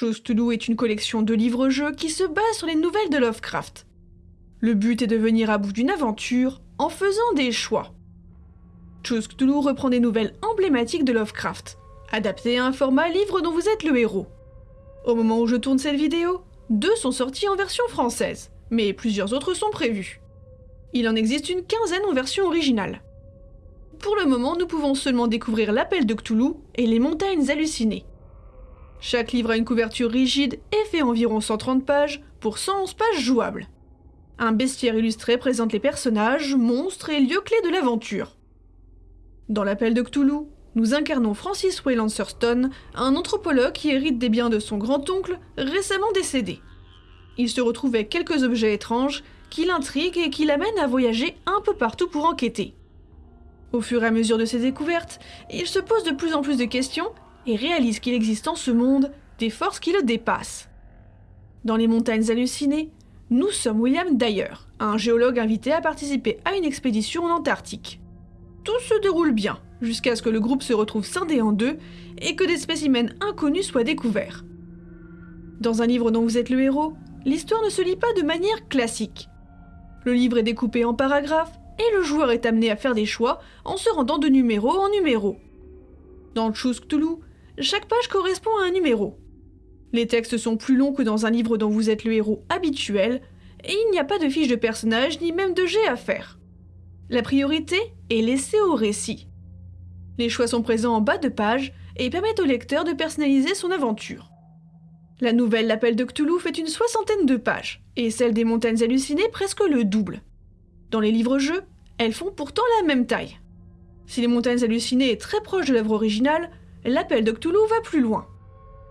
Chose Cthulhu est une collection de livres-jeux qui se base sur les nouvelles de Lovecraft. Le but est de venir à bout d'une aventure en faisant des choix. Chose Cthulhu reprend des nouvelles emblématiques de Lovecraft, adaptées à un format livre dont vous êtes le héros. Au moment où je tourne cette vidéo, deux sont sortis en version française, mais plusieurs autres sont prévus. Il en existe une quinzaine en version originale. Pour le moment, nous pouvons seulement découvrir l'appel de Cthulhu et les montagnes hallucinées. Chaque livre a une couverture rigide et fait environ 130 pages pour 111 pages jouables. Un bestiaire illustré présente les personnages, monstres et lieux clés de l'aventure. Dans l'appel de Cthulhu, nous incarnons Francis Wayland Thurston, un anthropologue qui hérite des biens de son grand-oncle récemment décédé. Il se retrouve avec quelques objets étranges qui l'intriguent et qui l'amènent à voyager un peu partout pour enquêter. Au fur et à mesure de ses découvertes, il se pose de plus en plus de questions et réalise qu'il existe en ce monde des forces qui le dépassent. Dans les montagnes hallucinées, nous sommes William Dyer, un géologue invité à participer à une expédition en Antarctique. Tout se déroule bien, jusqu'à ce que le groupe se retrouve scindé en deux et que des spécimens inconnus soient découverts. Dans un livre dont vous êtes le héros, l'histoire ne se lit pas de manière classique. Le livre est découpé en paragraphes et le joueur est amené à faire des choix en se rendant de numéro en numéro. Dans Choose Cthulhu, chaque page correspond à un numéro. Les textes sont plus longs que dans un livre dont vous êtes le héros habituel, et il n'y a pas de fiche de personnage ni même de jet à faire. La priorité est laissée au récit. Les choix sont présents en bas de page et permettent au lecteur de personnaliser son aventure. La nouvelle L'Appel de Cthulhu fait une soixantaine de pages, et celle des Montagnes Hallucinées presque le double. Dans les livres-jeux, elles font pourtant la même taille. Si les Montagnes Hallucinées est très proche de l'œuvre originale, l'appel de Cthulhu va plus loin.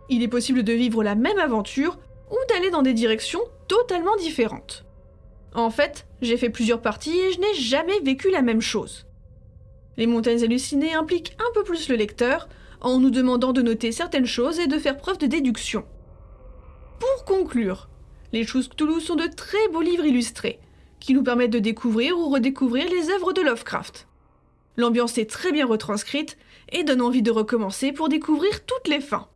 Il est possible de vivre la même aventure ou d'aller dans des directions totalement différentes. En fait, j'ai fait plusieurs parties et je n'ai jamais vécu la même chose. Les montagnes hallucinées impliquent un peu plus le lecteur, en nous demandant de noter certaines choses et de faire preuve de déduction. Pour conclure, les choses Cthulhu sont de très beaux livres illustrés, qui nous permettent de découvrir ou redécouvrir les œuvres de Lovecraft. L'ambiance est très bien retranscrite et donne envie de recommencer pour découvrir toutes les fins.